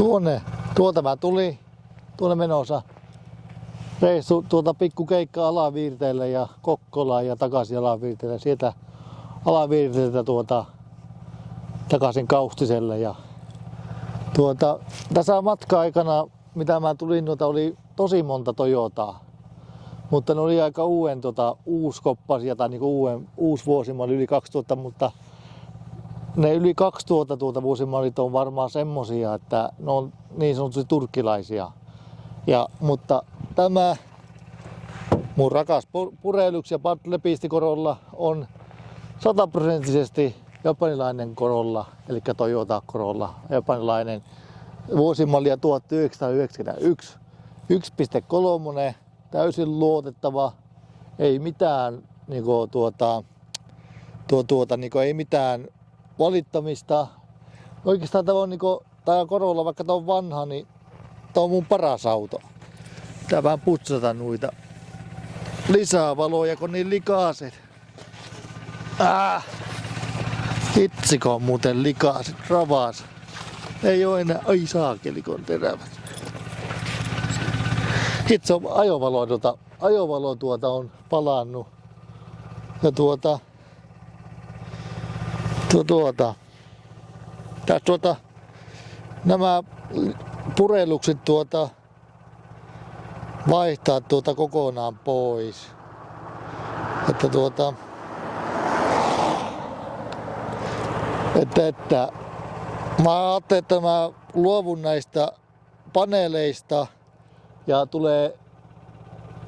Tuonne, tuolta mä tuli, tuonne menossa. Reissu tuota pikku keikka alaviirteelle ja Kokkolaan ja takaisin alaviirteelle. Sieltä alaviirteeltä tuota takaisin Kaustiselle ja tuota, tässä matka-aikana, mitä mä tulin, noita oli tosi monta Toyotaa. Mutta ne oli aika uuden, tota, uuskoppasia tai niinku uuden, uusi vuosi, mä yli 2000, mutta ne yli 2000 tuota vuosimallit on varmaan semmosia, että ne on niin sanotusti turkkilaisia. Ja, mutta tämä mun rakas purelyks ja lepistikorolla on sataprosenttisesti japanilainen korolla, eli Toyota korolla, japanilainen vuosimallia 1991. 1.3, täysin luotettava, ei mitään, niin kuin, tuota, tuo, tuota, niin kuin, ei mitään valittamista. Oikeastaan tämä on, niin kuin, tämä korolla, vaikka tämä on vanha, niin tämä on mun paras auto. Tää vähän putsata noita lisää valoja, kun niin likaaset. Ah! Hitsiko on muuten likaaset, ravaas. Ei oo enää, ai saakeli kun terävät. Hitse on ajovalo, tuota, ajovalo tuota on palannut. Ja tuota, tuo, tuota, tässä tuota, nämä purellukset tuota, vaihtaa tuota kokonaan pois. Että tuota, että, että mä ajattelin, että mä luovun näistä paneeleista ja tulee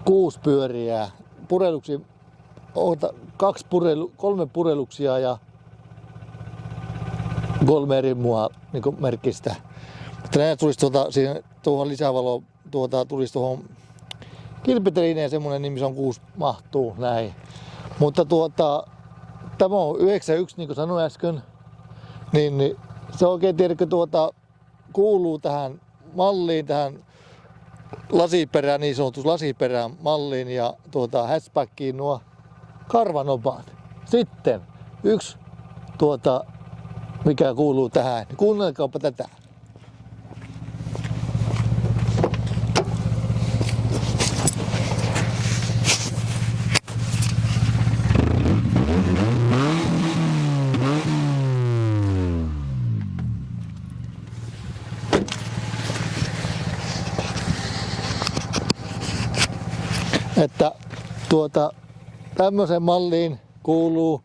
kuusi pyöriä pureluksi, kaksi purelu, kolme pureluksia ja kolme eri mua niin merkistä. Näin tulisi tuota, siihen, tuohon lisävalo tuota, tulisi tuohon kilpitelineen semmonen nimi, se on kuusi mahtuu näin. Mutta tuota, tämä on 91 niin kuin sanoin äsken, niin, niin se oikein tiedätkö tuota, kuuluu tähän malliin, tähän lasiperään, niin sanotus lasiperään malliin ja tuota, hatchbackiin nuo karvanopaat. Sitten yksi tuota, mikä kuuluu tähän. Kuunnelkaapa tätä. että tuota, tämmöiseen malliin kuuluu,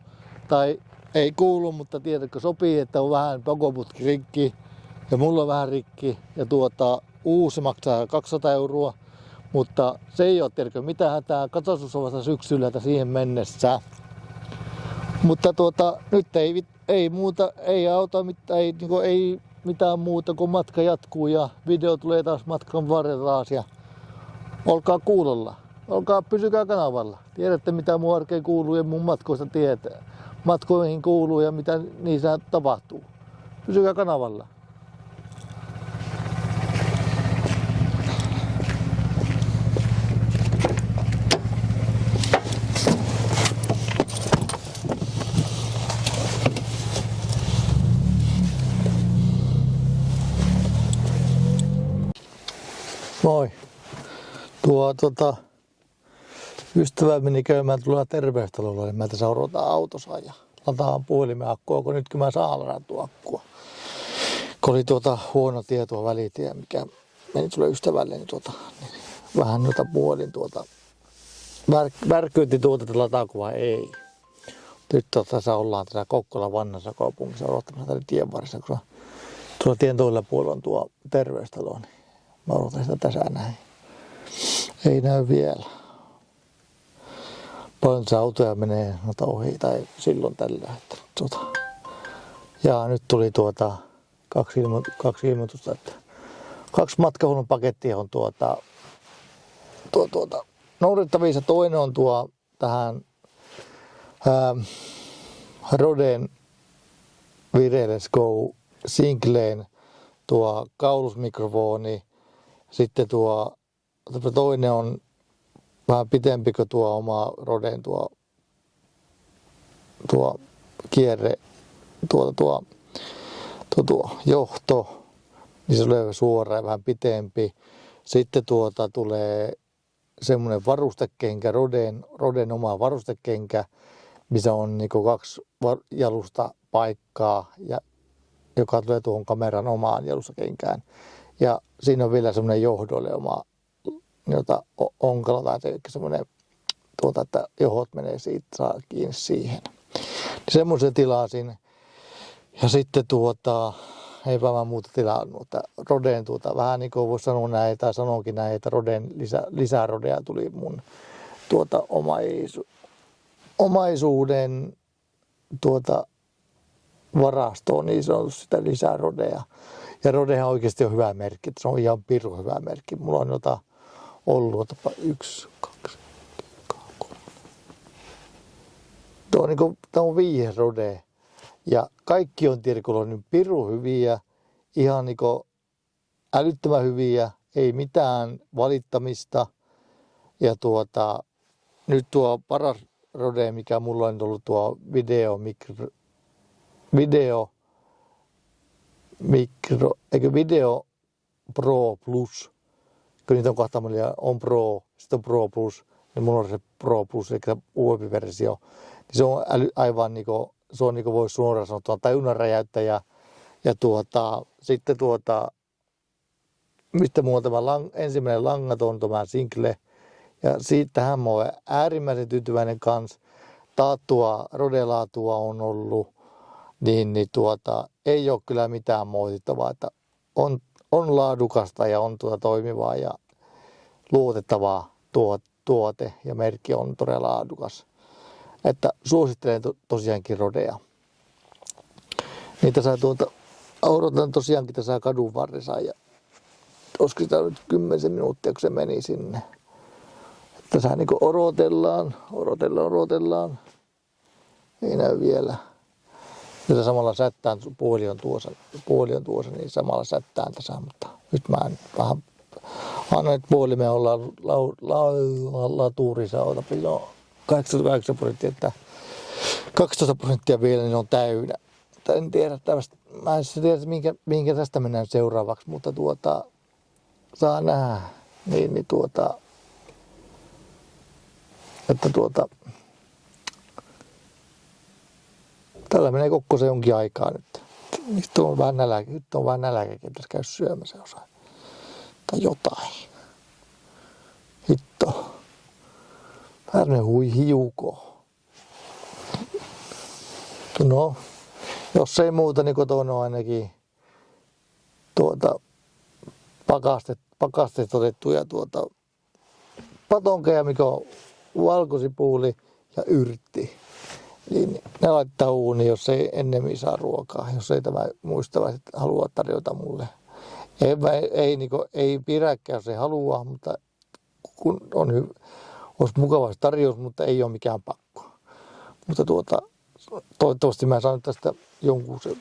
tai ei kuulu, mutta tiedätkö sopii, että on vähän pakoputki rikki ja mulla on vähän rikki ja tuota, uusi maksaa 200 euroa, mutta se ei ole tiedätkö mitä hätää, katsotus on vasta syksyllä että siihen mennessä. Mutta tuota, nyt ei, ei muuta, ei auta, mitään, ei, niin kuin, ei mitään muuta, kun matka jatkuu ja video tulee taas matkan varrella taas ja olkaa kuulolla olkaa, pysykää kanavalla. Tiedätte mitä mun arkeen kuuluu ja mun matkoista tietää. Matkoihin kuuluu ja mitä niissä tapahtuu. Pysykää kanavalla. Moi. Tuo tota, ystävä meni käymään tuolla terveystalolla, niin mä tässä odotan autossa ja lataan puhelimen akkua, kun nyt kun mä saan ladattua akkua. Kun oli tuota huono tietoa välitie, mikä meni sulle ystävälle, niin, tuota, niin vähän noita puolin tuota, vär, värkyytti tuota, että lataako vai ei. Nyt tuota, tässä ollaan tässä Kokkolan vannassa kaupungissa odottamassa tänne tien varressa, kun tuolla tien toisella puolella on tuo terveystalo, niin mä odotan sitä tässä näin. Ei näy vielä paljon se autoja menee noita ohi tai silloin tällä. Että, tuota. Ja nyt tuli tuota kaksi, ilmo, kaksi ilmoitusta, että kaksi matkahuollon pakettia on tuota, tuo, tuota, noudattavissa. Toinen on tuo tähän ää, Roden Vireless Go Sinclain tuo kaulusmikrofoni. Sitten tuo toinen on vähän pitempi kuin tuo oma Roden tuo, tuo kierre, tuo, tuo, tuo, tuo johto. niin se tulee suora ja vähän pitempi. Sitten tuota tulee semmoinen varustekenkä, Roden, Roden oma varustekenkä, missä on niin kaksi jalusta paikkaa, ja, joka tulee tuohon kameran omaan jalustakenkään. Ja siinä on vielä semmoinen johdolle oma, jota onkalo tai semmoinen, tuota, että johot menee siitä, saa kiinni siihen. Niin semmoisen tilasin. Ja sitten tuota, eipä mä muuta tilannut. Että Roden tuota, vähän niin kuin voisi sanoa näin, tai sanonkin näin, että Roden lisä, lisää Rodea tuli mun tuota omaisu, omaisuuden tuota varastoon, niin on sitä lisää Rodea. Ja Rodehan oikeasti on hyvä merkki, se on ihan piru hyvä merkki. Mulla on jota ollut, otapa yksi, kaksi, kolme. Tuo on, niin kuin, on viides Rode. Ja kaikki on Tirkulla niin piru hyviä, ihan niin älyttömän hyviä, ei mitään valittamista. Ja tuota, nyt tuo paras rode, mikä mulla on ollut tuo video, mikro, video, mikro, eikö video Pro Plus, kun niitä on miljoonaa, on Pro, sitten on Pro Plus, niin mulla on se Pro Plus, eli uudempi versio. Niin se on äly, aivan niinku se on niin kuin voisi suoraan sanoa tajunnan räjäyttäjä. Ja tuota, sitten tuota, mistä mulla on tämä lang, ensimmäinen langaton, tämä Sinkle. Ja siitähän mä olen äärimmäisen tyytyväinen kanssa. Taattua, rodelaatua on ollut, niin, niin tuota, ei ole kyllä mitään moitittavaa, että on, on laadukasta ja on tuota toimivaa ja luotettavaa tuote ja merkki on todella laadukas. Että suosittelen to, tosiaankin rodeja. Niitä saa tuolta, odotan tosiaankin tässä kadun varressa ja olisiko sitä nyt kymmenisen minuuttia, kun se meni sinne. Tässä niin odotellaan, odotellaan, odotellaan. Ei näy vielä. Tässä samalla sättään, puoli on tuossa, puoli on tuossa, niin samalla sättään tässä, mutta nyt mä en vähän annoin, että puoli me ollaan latuurissa, otapa, joo. 88 prosenttia, että 12 prosenttia vielä niin on täynnä. En tiedä tästä, mä en tiedä, minkä, minkä tästä mennään seuraavaksi, mutta tuota, saa nähdä. Niin, niin tuota, että tuota, tällä menee koko se jonkin aikaa nyt. Nyt on vähän nälkä, nyt on vähän nälkäkin, tässä käy syömässä osa. Tai jotain. Hitto. Pärne hui hiuko. No, jos ei muuta, niin kotona on ainakin tuota, pakastet, pakastet otettuja tuota, patonkeja, mikä on valkosipuuli ja yrtti. Niin ne laittaa uuni, jos ei ennemmin saa ruokaa, jos ei tämä muistavaiset halua tarjota mulle. Ei, ei, niin kuin, ei pidäkään, jos ei halua, mutta kun on hyvä olisi mukava tarjous, mutta ei ole mikään pakko. Mutta tuota, toivottavasti mä saan tästä jonkun sen,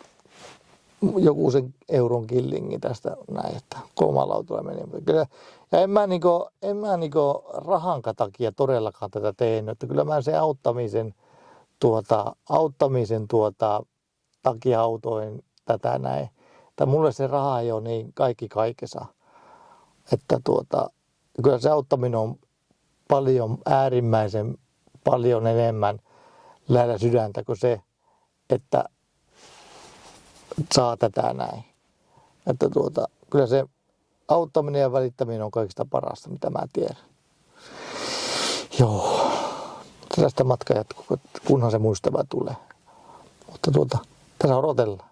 joku sen euron killingin tästä näin, että autolla meni. Kyllä, ja en mä, niinku, en mä niinku rahan takia todellakaan tätä tehnyt, että kyllä mä sen auttamisen, tuota, auttamisen tuota, takia autoin tätä näin. Että mulle se raha ei ole niin kaikki kaikessa. Että tuota, kyllä se auttaminen on paljon, äärimmäisen paljon enemmän lähellä sydäntä kuin se, että saa tätä näin. Että tuota, kyllä se auttaminen ja välittäminen on kaikista parasta, mitä mä tiedän. Joo, tästä matka jatkuu, kunhan se muistava tulee. Mutta tuota, tässä odotellaan.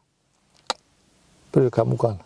Pysykää mukana.